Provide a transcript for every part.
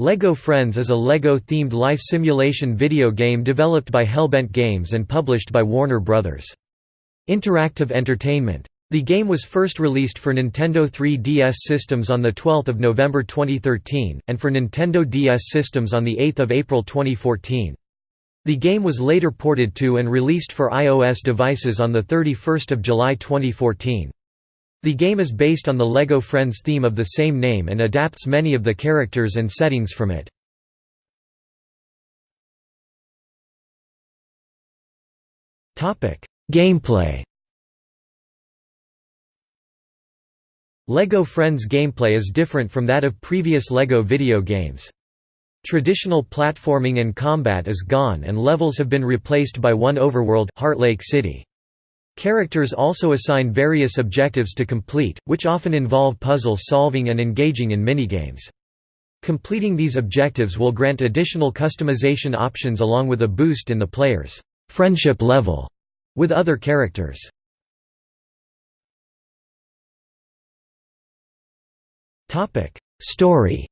LEGO Friends is a LEGO-themed life simulation video game developed by Hellbent Games and published by Warner Bros. Interactive Entertainment. The game was first released for Nintendo 3DS systems on 12 November 2013, and for Nintendo DS systems on 8 April 2014. The game was later ported to and released for iOS devices on 31 July 2014. The game is based on the LEGO Friends theme of the same name and adapts many of the characters and settings from it. Gameplay LEGO Friends gameplay is different from that of previous LEGO video games. Traditional platforming and combat is gone and levels have been replaced by one overworld Heartlake City. Characters also assign various objectives to complete, which often involve puzzle solving and engaging in minigames. Completing these objectives will grant additional customization options along with a boost in the player's friendship level with other characters. Story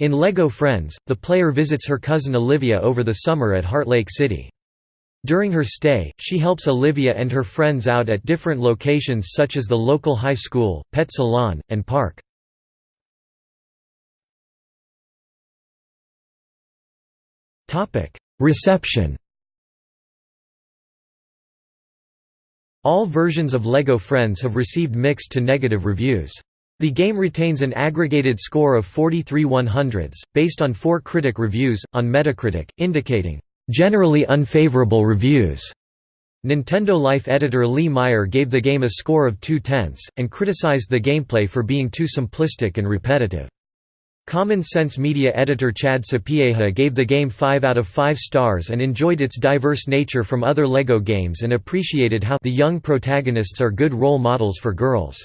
In LEGO Friends, the player visits her cousin Olivia over the summer at Heartlake City. During her stay, she helps Olivia and her friends out at different locations such as the local high school, pet salon, and park. Reception All versions of LEGO Friends have received mixed to negative reviews. The game retains an aggregated score of 43 100s, based on four critic reviews, on Metacritic, indicating generally unfavorable reviews. Nintendo Life editor Lee Meyer gave the game a score of 2 tenths, and criticized the gameplay for being too simplistic and repetitive. Common Sense Media editor Chad Sapieha gave the game 5 out of 5 stars and enjoyed its diverse nature from other LEGO games and appreciated how the young protagonists are good role models for girls.